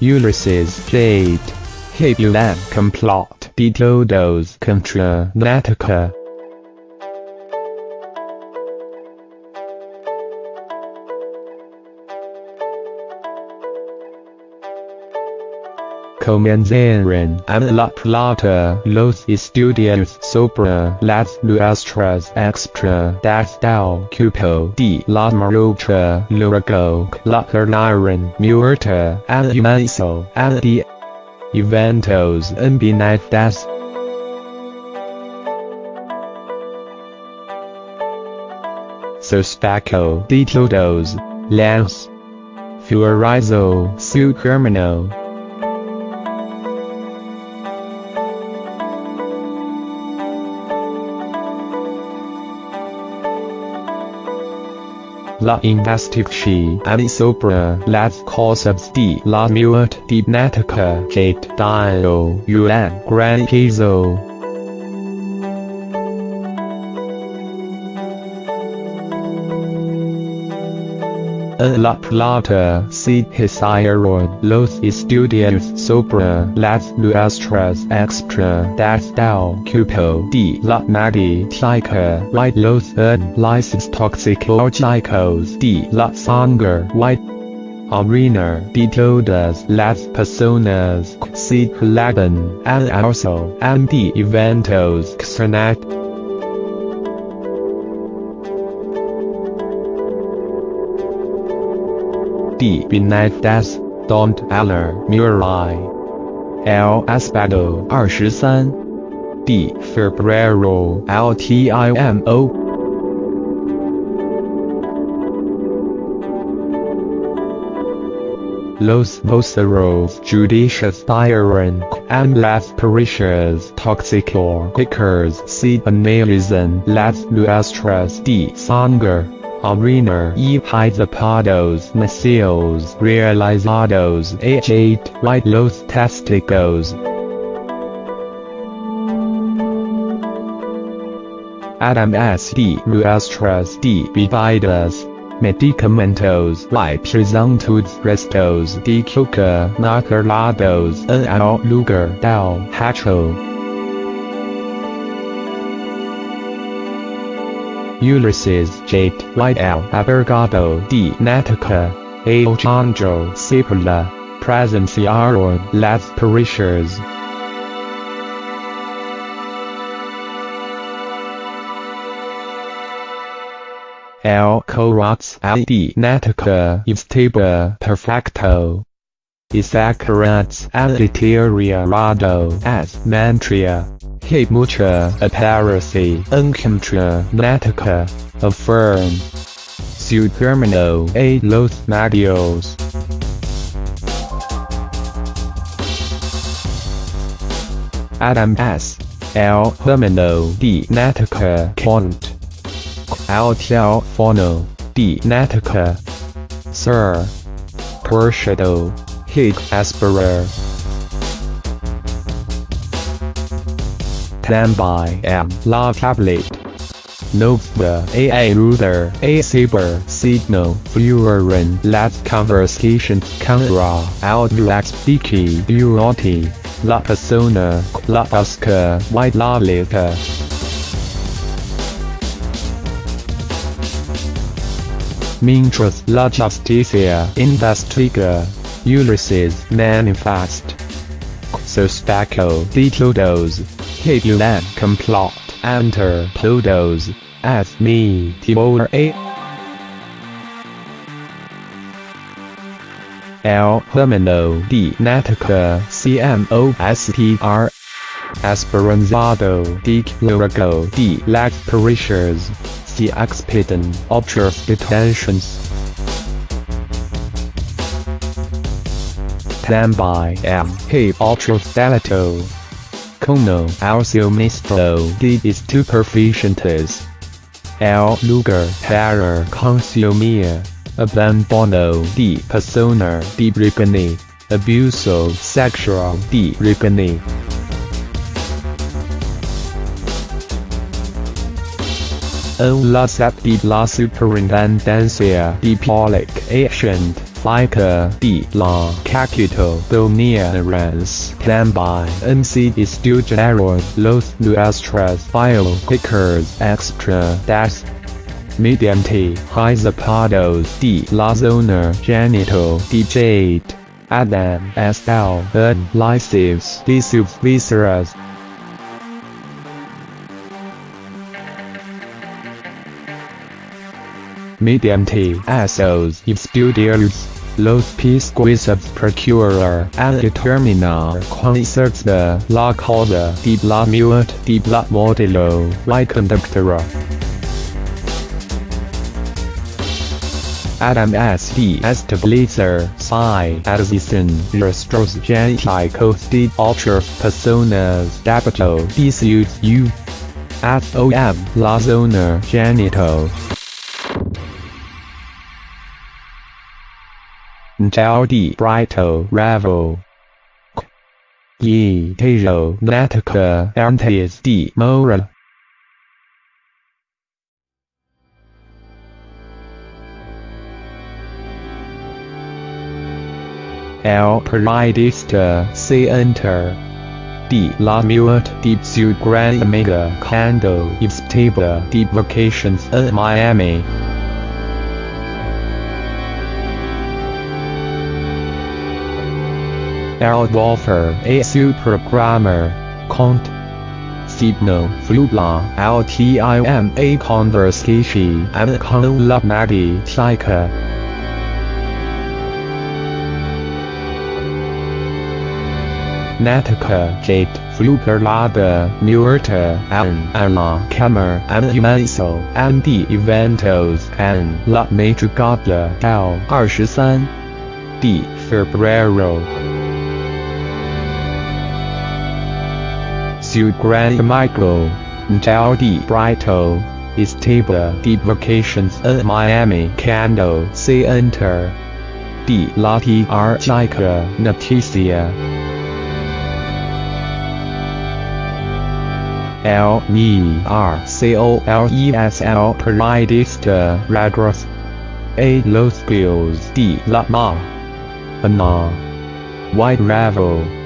Ulises Jaitt. Hebulan Complot. Detodos Contra Natacha. Comenzaron en la plata los estudios sobre las nuestras extra del cupo de la marucha luego la carnaron muerta al inicio al de eventos embinadas. Sospaco de todos, las Furizo su termino. La investigación sobre las cosas de la muerte dinática que dio un gran peso. En La Plata se hicieron los estudios sobre las nuestras extra del cupo de la mediática y los análisis toxicológicos de la sangre y orina de todas las personas que se relatan al uso de eventos externos. Benitez, Don't Aller Murray. L. Espado 二十三 D. Febrero LTIMO Los voceros judicious tyrant and las pericias toxicos se analizan las nuestras de sangre. Arena e Hizapados Macios Realizados H8 Right Los Testicos Adam S. D. Nuestras de Bebidas Medicamentos y presuntos restos de coca naturlados en el lugar del hecho. Ulises Jaitt y. El Abergado de Natacha, Alejandro Cipolla, presenciaron las pericias. El corazón de Natacha estaba perfecto. Exacerats al deteriorado as mantria. Hay mucha aparici en contra Natacha, affirm. Su termino a los medios. Adam S. El Hermano de Natacha Cont. Al telefono de Natacha. Sir. Pershado. Hig Esperer. by am la tablet. Nova a ruder a saber signal fluorin las conversations contra outlax diki durante la persona la busca white la letra. Mientras la justicia investiga, Ulises manifest. Sospaco de Hebulan complot enter todos, as me timor a. El Hermano de Natacha CMOSTR Esperanzado de Luego de las Pericias the expedient observe detentions. Tambay am he ultrafilato. Cono alcio mistro de estupefacientes. El lugar para consumir. Abandono de persona de Ripani. Abuso sexual de Ripani. En la de la superintendencia de Polic Agent. FICA D La Capital Dominance Plan by MC Estudiaron Los Nuestros file Pickers Extra Dash Mediante High Zapatos D La Zona Genital DJ Adam SL N Lysives Disubs Viseras mediante esos estudios, los pesquisas procurar al determinar concerts de la causa de la muerte de la modelo y conductora. Adam S. D. Establecer Psi Adicion Restros Genéticos de Otras Personas Dabato Disuit U. FOM La Zona Genital Di Brito Ravo Ye Tejo Natacha Antes di Mora El Periodista se enter. D. La Muerte de su gran amiga Cando Estaba de Vacations en Miami L. Wolfer, a supergrammar, cont. Sibno flubla LTIM a conversation and la Madi psyche. Natacha Jaitt Fluperlada Nuerta An Anna camera An Umenso An D Eventos An La Madrigada L 23 D Febrero Su Gran Amigo, Njao di Brito, Estaba de Vacations en Miami Cando se enter. De la Archica Noticia. L. E. R. C. O. L. E. S. L. Periodista Radros A. Los Bills de la Ma. Ana White Ravel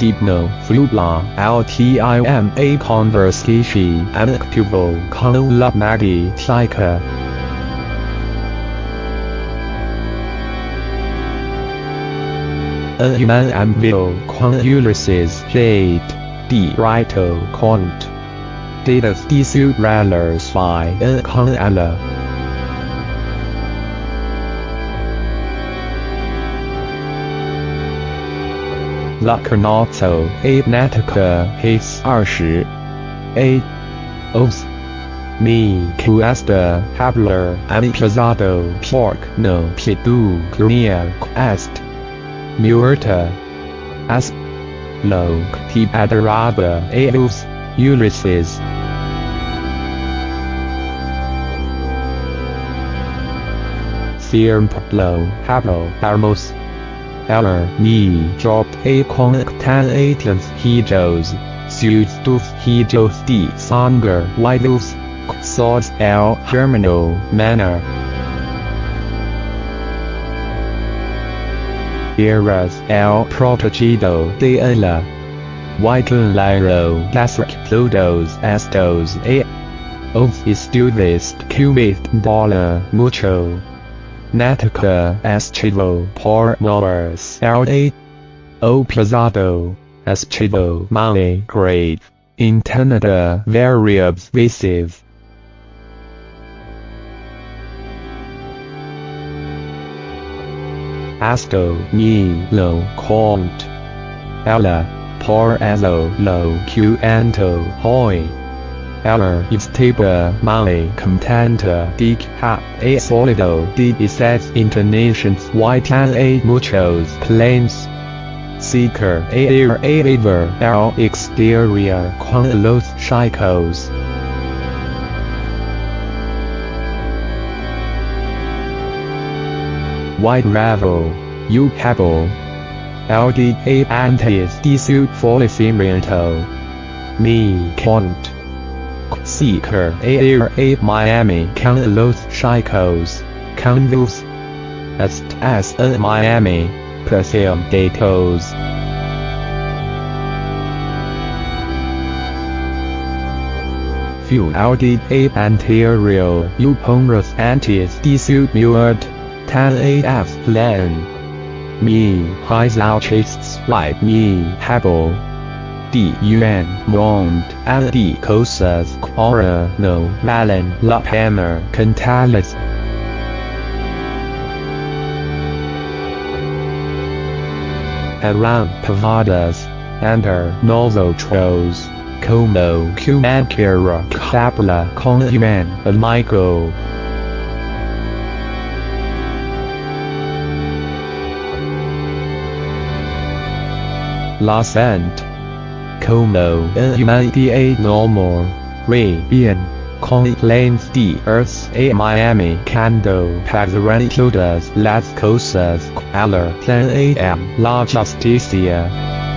Signo Flubla LTIM a conversation activo con la Maggie Psyche. Human envio con Ulises Jaitt, D. Rito Cont. Datas de su rallers by con ella. La Carnazzo a Natacha His 二十 A Os Me Cuesta Habler Amplazado Pork No Pidu Clunia Est Muerta As Lo Ti Adarada Aos Ulises. Lo Habo Armos Eller dropped a contagious hijos, sustus hijos de sanger vidus, sods el germano manner. Eras el protegido de ella. Whitelero las recludos estos a of estudios cubit dollar mucho. Natacha Eschivo por Mowers L.A. O Plazado Eschivo Male Grade Interneta Variables Visive Asto Ni Lo Cont Ella Por Azo Lo Qanto Hoi Eller estaba male contenta de ha a solido de esas internations y tan a muchos planes. Seeker air a river el exterior con los chicos. White Ravel, U Pebble. LDA antes de su fallecimiento. Me Cont. Seeker Air A Miami con los chicos, con los Est as in Miami, Pasium datos. Few audit a anterior uponus antis disut muert, tan af len. Me his ouchists like me habo. D un mond and d cosas quora no valen la hammer cantalis. Around pavadas, enter nosotros, como cumankira capla con human amigo. Los Ent. Como en humanidad normal, con lanes de earth a Miami cando pagaran todas las cosas, am la justicia.